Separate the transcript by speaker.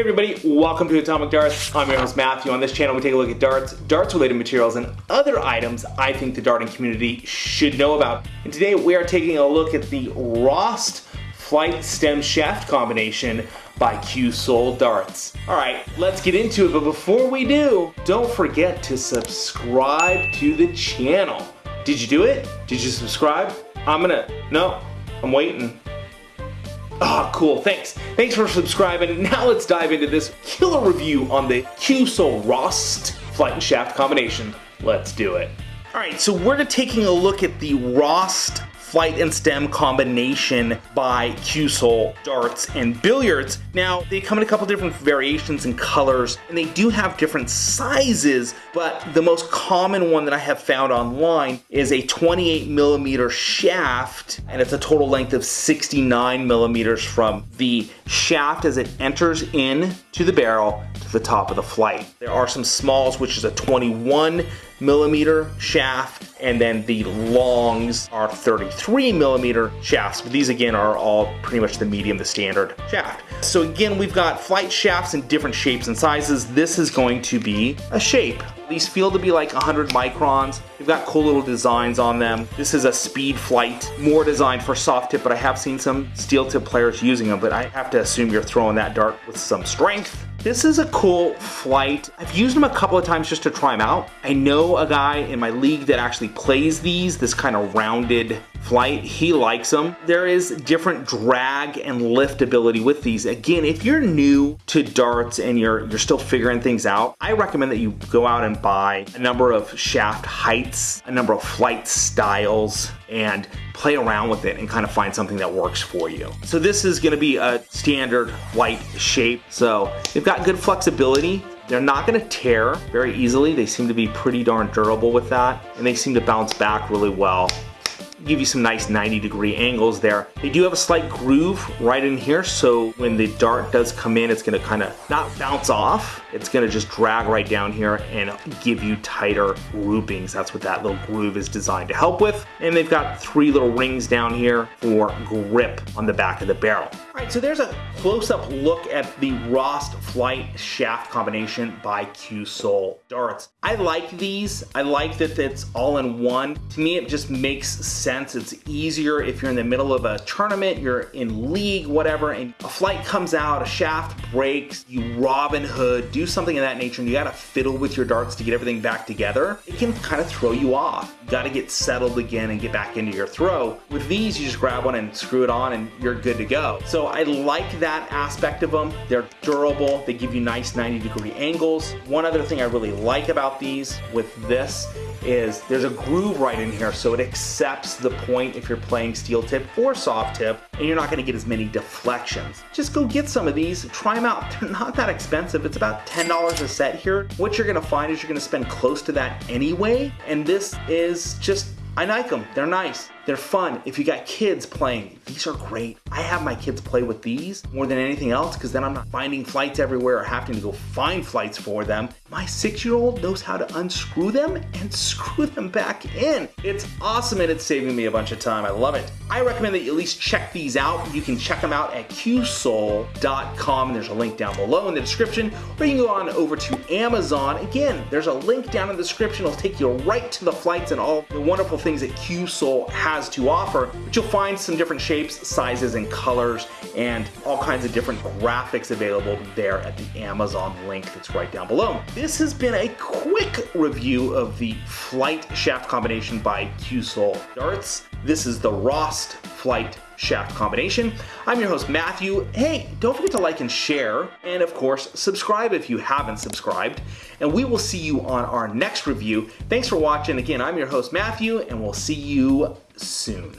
Speaker 1: Hey everybody, welcome to Atomic Darts. I'm your host Matthew. On this channel we take a look at darts, darts related materials, and other items I think the darting community should know about. And today we are taking a look at the Rost Flight Stem Shaft combination by Cuesoul Darts. Alright, let's get into it, but before we do, don't forget to subscribe to the channel. Did you do it? Did you subscribe? I'm gonna, no, I'm waiting. Ah, oh, cool, thanks. Thanks for subscribing. Now let's dive into this killer review on the Cuesoul Rost Flight and Shaft combination. Let's do it. All right, so we're taking a look at the Rost flight and stem combination by Cuesoul darts and billiards. Now, they come in a couple different variations and colors, and they do have different sizes, but the most common one that I have found online is a 28 millimeter shaft, and it's a total length of 69 millimeters from the shaft as it enters in to the barrel to the top of the flight. There are some smalls, which is a 21 millimeter shaft, and then the longs are 33 millimeter shafts, but these again are all pretty much the medium, the standard shaft. So again, we've got flight shafts in different shapes and sizes. This is going to be a shape. These feel to be like 100 microns. They've got cool little designs on them. This is a speed flight, more designed for soft tip, but I have seen some steel tip players using them, but I have to assume you're throwing that dart with some strength. This is a cool flight. I've used them a couple of times just to try them out. I know a guy in my league that actually plays these, this kind of rounded flight. He likes them. There is different drag and lift ability with these. Again, if you're new to darts and you're you're still figuring things out, I recommend that you go out and buy a number of shaft heights, a number of flight styles, and play around with it and kind of find something that works for you. So this is gonna be a standard white shape. So they've got good flexibility. They're not gonna tear very easily. They seem to be pretty darn durable with that. And they seem to bounce back really well give you some nice 90 degree angles there. They do have a slight groove right in here, so when the dart does come in, it's gonna kind of not bounce off, it's gonna just drag right down here and give you tighter groupings. That's what that little groove is designed to help with. And they've got three little rings down here for grip on the back of the barrel. So there's a close-up look at the Rost Flight Shaft combination by Cuesoul darts. I like these. I like that it's all in one. To me, it just makes sense. It's easier if you're in the middle of a tournament, you're in league, whatever, and a flight comes out, a shaft breaks, you Robin Hood, do something of that nature, and you gotta fiddle with your darts to get everything back together. It can kind of throw you off. You gotta get settled again and get back into your throw. With these, you just grab one and screw it on and you're good to go. So I like that aspect of them. They're durable. They give you nice 90 degree angles. One other thing I really like about these with this is there's a groove right in here so it accepts the point if you're playing steel tip or soft tip and you're not going to get as many deflections. Just go get some of these, try them out. They're not that expensive. It's about $10 a set here. What you're going to find is you're going to spend close to that anyway and this is just I like them. They're nice. They're fun. If you got kids playing, these are great. I have my kids play with these more than anything else because then I'm not finding flights everywhere or having to go find flights for them. My six-year-old knows how to unscrew them and screw them back in. It's awesome and it's saving me a bunch of time. I love it. I recommend that you at least check these out. You can check them out at cuesoul.com. There's a link down below in the description or you can go on over to Amazon. Again, there's a link down in the description. It'll take you right to the flights and all the wonderful things that Cuesoul has to offer. But you'll find some different shapes, sizes, and colors and all kinds of different graphics available there at the Amazon link that's right down below. This has been a quick review of the Flight Shaft combination by Cuesoul Darts. This is the Rost Flight shaft combination. I'm your host, Matthew. Hey, don't forget to like and share, and of course, subscribe if you haven't subscribed, and we will see you on our next review. Thanks for watching. Again, I'm your host, Matthew, and we'll see you soon.